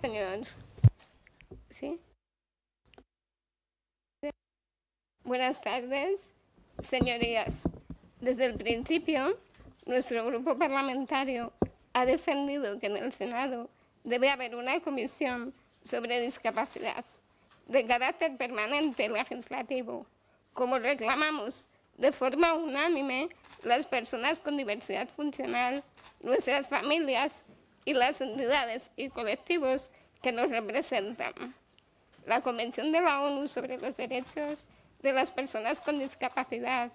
señor. ¿Sí? Buenas tardes, señorías. Desde el principio, nuestro grupo parlamentario ha defendido que en el Senado debe haber una comisión sobre discapacidad de carácter permanente legislativo, como reclamamos de forma unánime las personas con diversidad funcional, nuestras familias y las entidades y colectivos que nos representan. La Convención de la ONU sobre los Derechos de las Personas con Discapacidad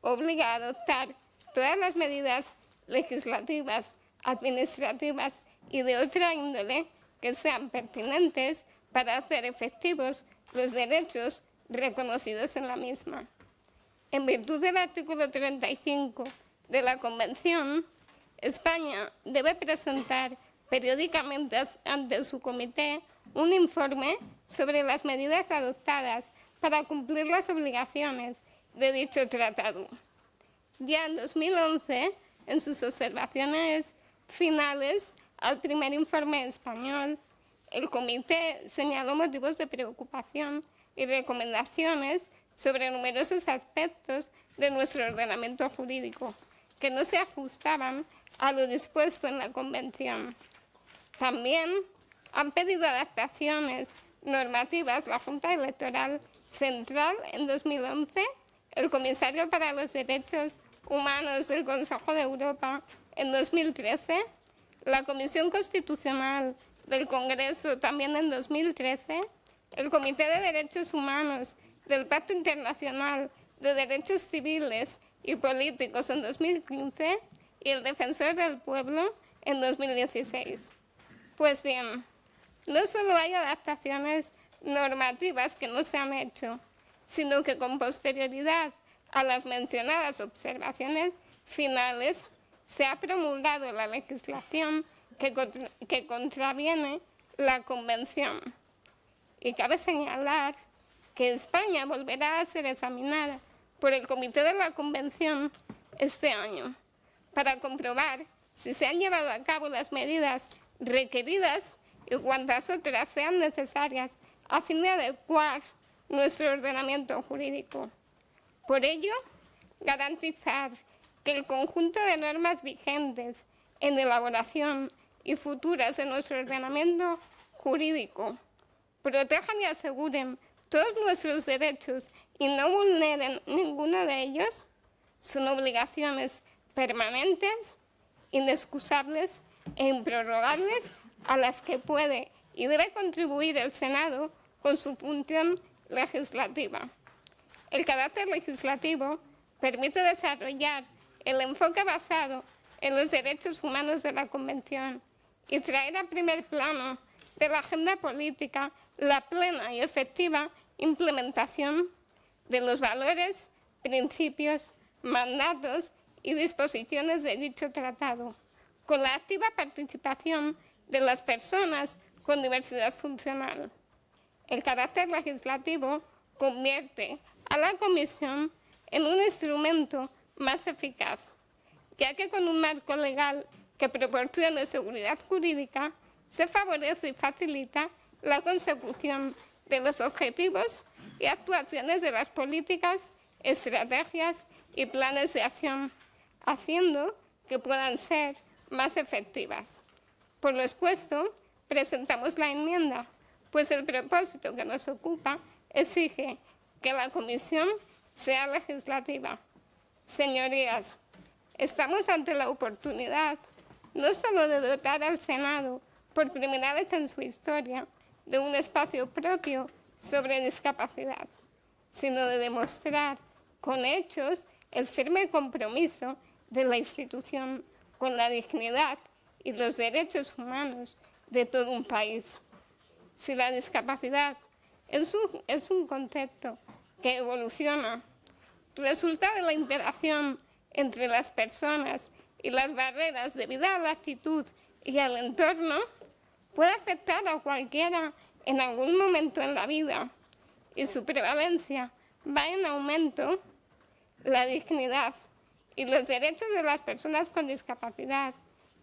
obliga a adoptar todas las medidas legislativas, administrativas y de otra índole que sean pertinentes para hacer efectivos los derechos reconocidos en la misma. En virtud del artículo 35 de la Convención, España debe presentar periódicamente ante su comité un informe sobre las medidas adoptadas para cumplir las obligaciones de dicho tratado. Ya en 2011, en sus observaciones finales al primer informe español, el comité señaló motivos de preocupación y recomendaciones sobre numerosos aspectos de nuestro ordenamiento jurídico que no se ajustaban a lo dispuesto en la Convención. También han pedido adaptaciones normativas la Junta Electoral Central en 2011, el Comisario para los Derechos Humanos del Consejo de Europa en 2013, la Comisión Constitucional del Congreso también en 2013, el Comité de Derechos Humanos del Pacto Internacional de Derechos Civiles y Políticos en 2015 y el Defensor del Pueblo en 2016. Pues bien, no solo hay adaptaciones normativas que no se han hecho, sino que con posterioridad a las mencionadas observaciones finales se ha promulgado la legislación que, que contraviene la Convención. Y cabe señalar que España volverá a ser examinada por el Comité de la Convención este año para comprobar si se han llevado a cabo las medidas requeridas y cuantas otras sean necesarias a fin de adecuar nuestro ordenamiento jurídico. Por ello, garantizar que el conjunto de normas vigentes en elaboración y futuras en nuestro ordenamiento jurídico protejan y aseguren todos nuestros derechos y no vulneren ninguno de ellos, son obligaciones permanentes, inexcusables e improrrogables a las que puede y debe contribuir el Senado con su función legislativa. El carácter legislativo permite desarrollar el enfoque basado en los derechos humanos de la Convención y traer a primer plano de la agenda política la plena y efectiva implementación de los valores, principios, mandatos y disposiciones de dicho tratado, con la activa participación de las personas con diversidad funcional. El carácter legislativo convierte a la Comisión en un instrumento más eficaz, ya que con un marco legal que proporcione seguridad jurídica, se favorece y facilita la consecución de los objetivos y actuaciones de las políticas, estrategias y planes de acción, haciendo que puedan ser más efectivas. Por lo expuesto, presentamos la enmienda, pues el propósito que nos ocupa exige que la Comisión sea legislativa. Señorías, estamos ante la oportunidad no solo de dotar al Senado por primera vez en su historia de un espacio propio sobre discapacidad, sino de demostrar con hechos el firme compromiso de la institución con la dignidad y los derechos humanos de todo un país. Si la discapacidad es un, es un concepto que evoluciona, resulta de la interacción entre las personas y las barreras debido a la actitud y al entorno, puede afectar a cualquiera en algún momento en la vida y su prevalencia va en aumento, la dignidad y los derechos de las personas con discapacidad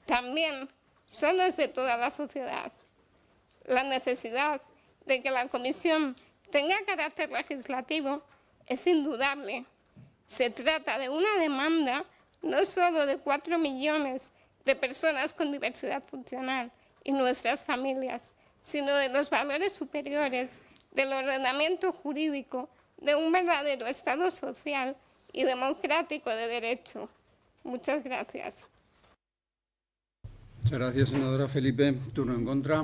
también son los de toda la sociedad. la necesidad de que la comisión tenga carácter legislativo es indudable. Se trata de una demanda no solo de cuatro millones de personas con diversidad funcional y nuestras familias, sino de los valores superiores del ordenamiento jurídico de un verdadero Estado social y democrático de derecho. Muchas gracias. Muchas gracias, senadora Felipe. Turno en contra.